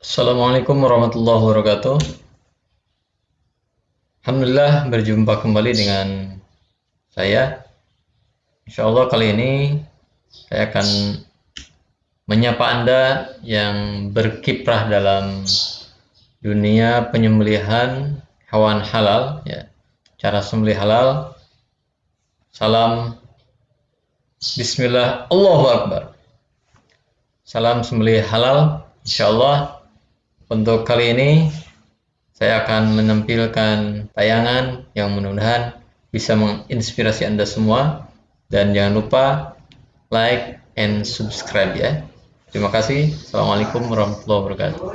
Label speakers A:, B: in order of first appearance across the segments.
A: Assalamualaikum warahmatullahi wabarakatuh. Alhamdulillah berjumpa kembali dengan saya. Insya Allah kali ini saya akan menyapa Anda yang berkiprah dalam dunia penyembelihan hewan halal, ya. cara sembelih halal. Salam Bismillah, Allahu Akbar. Salam sembelih halal, insya Allah. Untuk kali ini saya akan menampilkan tayangan yang mudah-mudahan bisa menginspirasi Anda semua dan jangan lupa like and subscribe ya. Terima kasih. Assalamualaikum warahmatullahi wabarakatuh.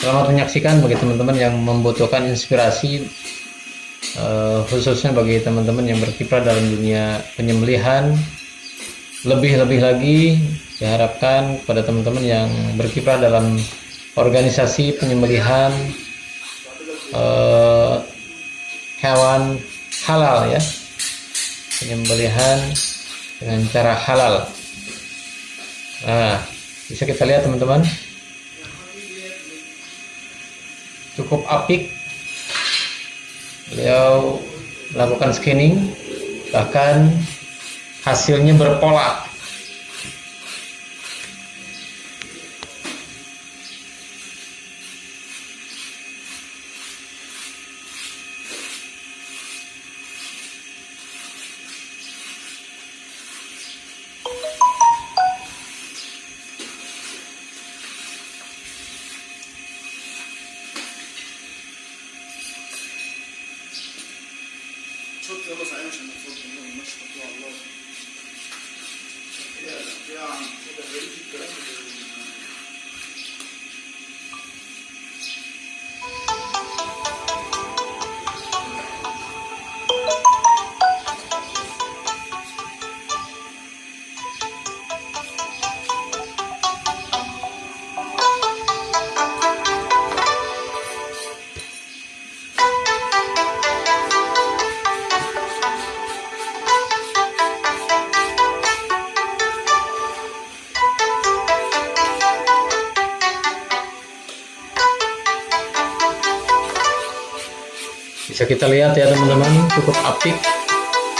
A: Selamat menyaksikan bagi teman-teman yang membutuhkan inspirasi uh, khususnya bagi teman-teman yang berkiprah dalam dunia penyembelihan lebih-lebih lagi diharapkan kepada teman-teman yang berkiprah dalam organisasi penyembelihan uh, hewan halal ya. Penyembelihan dengan cara halal. Nah bisa kita lihat teman-teman. Cukup apik. Beliau melakukan scanning bahkan hasilnya berpola bisa kita lihat ya teman-teman cukup apik.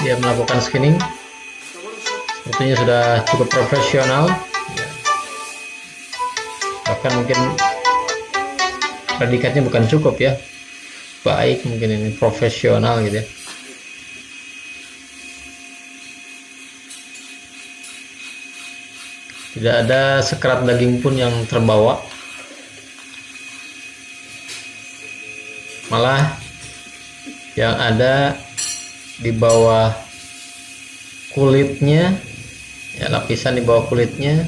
A: Dia melakukan scanning sepertinya sudah cukup profesional. Ya. bahkan mungkin predikatnya bukan cukup ya. Baik mungkin ini profesional gitu ya. Tidak ada sekerat daging pun yang terbawa. Malah yang ada di bawah kulitnya ya lapisan di bawah kulitnya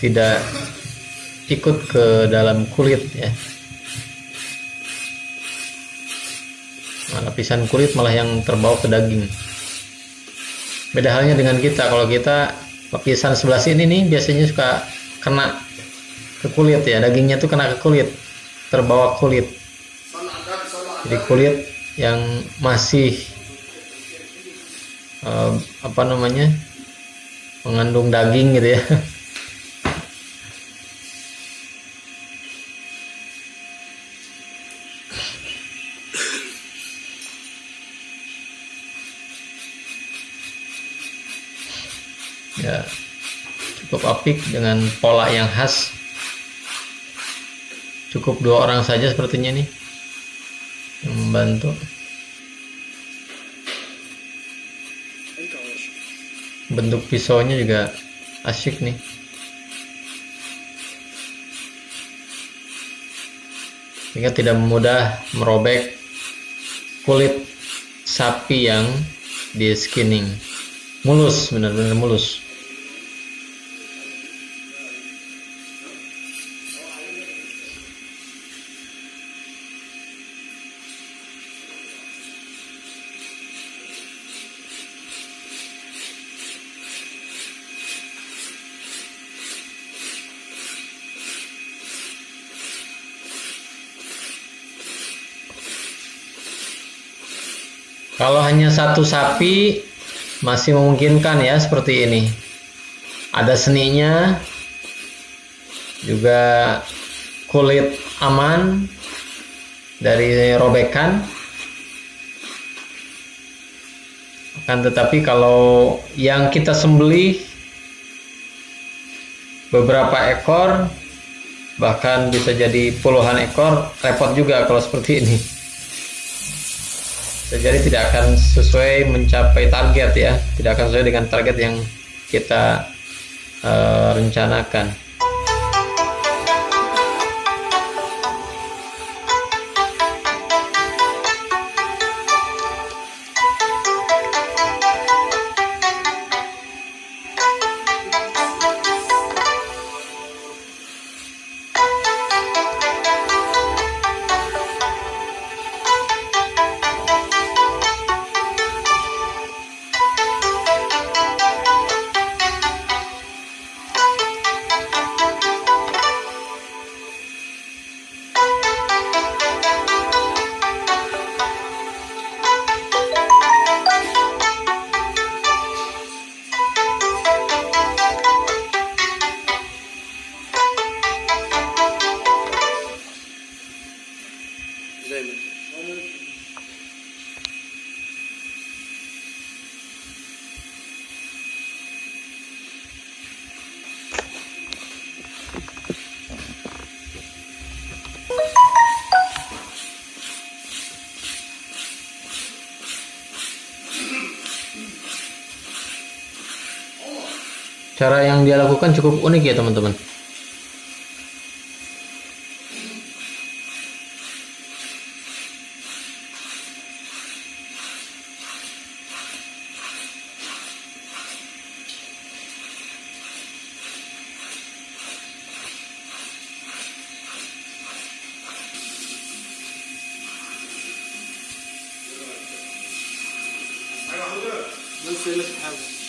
A: tidak ikut ke dalam kulit ya. Nah, lapisan kulit malah yang terbawa ke daging. Beda halnya dengan kita. Kalau kita lapisan sebelah sini nih biasanya suka kena ke kulit ya. Dagingnya tuh kena ke kulit terbawa kulit jadi kulit yang masih eh, apa namanya mengandung daging gitu ya. Ya cukup apik dengan pola yang khas. Cukup dua orang saja sepertinya nih yang membantu. Bentuk pisaunya juga asyik nih. Sehingga tidak mudah merobek kulit sapi yang di skinning. Mulus benar-benar mulus. Kalau hanya satu sapi masih memungkinkan ya seperti ini. Ada seninya, juga kulit aman dari robekan akan tetapi kalau yang kita sembelih beberapa ekor bahkan bisa jadi puluhan ekor repot juga kalau seperti ini jadi tidak akan sesuai mencapai target ya. Tidak akan sesuai dengan target yang kita uh, rencanakan cara yang dia lakukan cukup unik ya teman-teman
B: Let's see, let's have.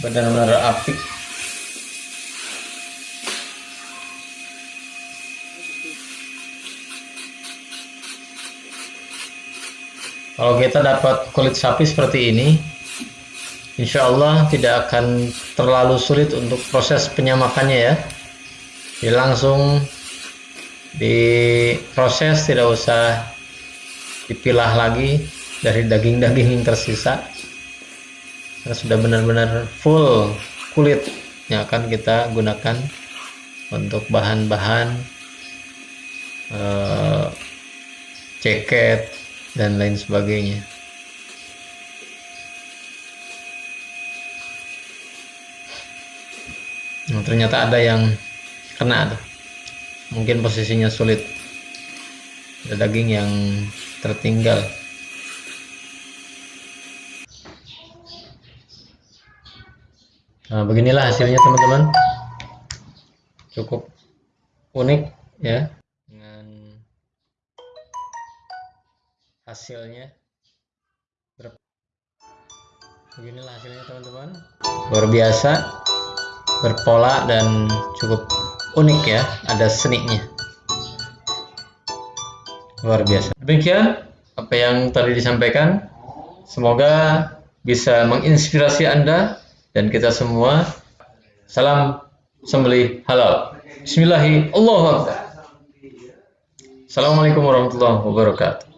A: Benar-benar apik. Kalau kita dapat kulit sapi seperti ini insya Allah tidak akan terlalu sulit untuk proses penyamakannya ya. Jadi langsung diproses tidak usah dipilah lagi dari daging-daging yang tersisa sudah benar-benar full kulit. Yang akan kita gunakan untuk bahan-bahan eh, ceket dan lain sebagainya. Nah, ternyata ada yang kena tuh. Mungkin posisinya sulit. Ada daging yang tertinggal Nah, beginilah hasilnya teman-teman. Cukup unik ya dengan hasilnya. Beginilah hasilnya teman-teman. Luar biasa, berpola dan cukup unik ya, ada seninya. Luar biasa. Demikian apa yang tadi disampaikan. Semoga bisa menginspirasi Anda dan kita semua. Salam sembelih halal. Bismillahirrahmanirrahim. Assalamualaikum warahmatullahi wabarakatuh.